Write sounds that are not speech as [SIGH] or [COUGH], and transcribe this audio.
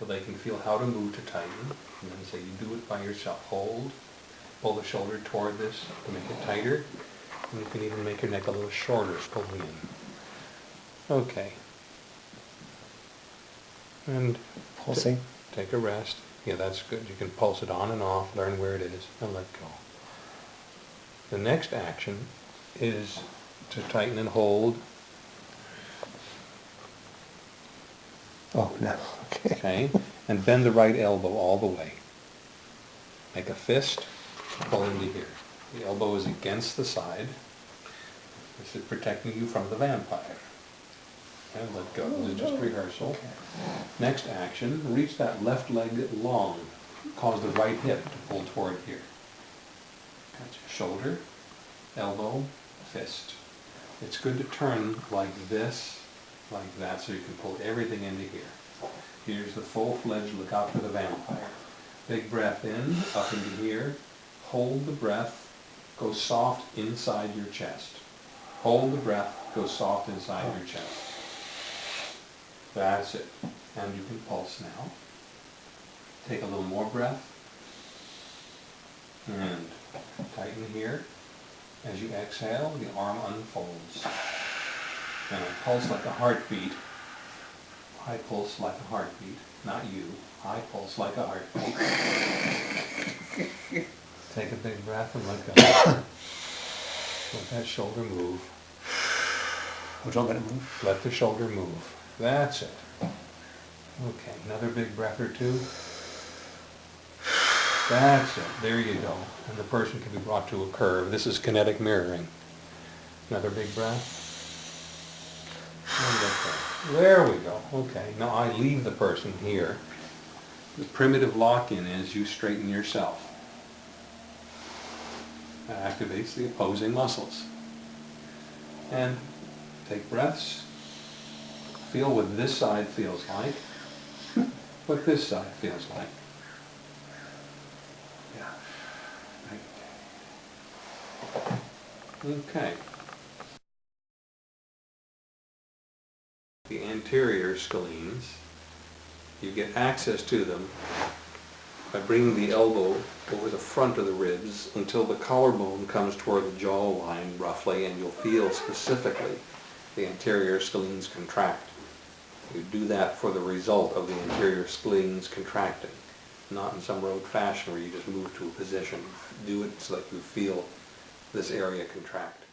so they can feel how to move to tighten. And then say you do it by yourself. Hold, pull the shoulder toward this to make it tighter. And you can even make your neck a little shorter pulling in. Okay. And Pulsing. take a rest. Yeah, that's good. You can pulse it on and off, learn where it is, and let go. The next action is to tighten and hold, Oh, no, okay. okay? And bend the right elbow all the way. Make a fist, pull into here. The elbow is against the side. This is protecting you from the vampire. And let go. This is just rehearsal. Next action, reach that left leg long. Cause the right hip to pull toward here. Gotcha. Shoulder, elbow, fist. It's good to turn like this, like that, so you can pull everything into here. Here's the full-fledged look out for the vampire. Big breath in, up into here. Hold the breath, go soft inside your chest. Hold the breath, go soft inside your chest. That's it. And you can pulse now. Take a little more breath. And tighten here. As you exhale, the arm unfolds. A pulse like a heartbeat. High pulse like a heartbeat. Not you. High pulse like a heartbeat. [LAUGHS] Take a big breath and let go. [COUGHS] Let that shoulder move. Which one gonna move? Let the shoulder move. That's it. Okay, another big breath or two. That's it. There you go. And the person can be brought to a curve. This is kinetic mirroring. Another big breath. There we go. Okay, now I leave the person here. The primitive lock-in is you straighten yourself. That activates the opposing muscles. And take breaths. Feel what this side feels like. [LAUGHS] What this side feels like. Yeah. Okay. The anterior scalenes, you get access to them by bringing the elbow over the front of the ribs until the collarbone comes toward the jawline roughly and you'll feel specifically the anterior scalenes contract. You do that for the result of the anterior scalenes contracting, not in some rote fashion where you just move to a position. Do it so that you feel this area contract.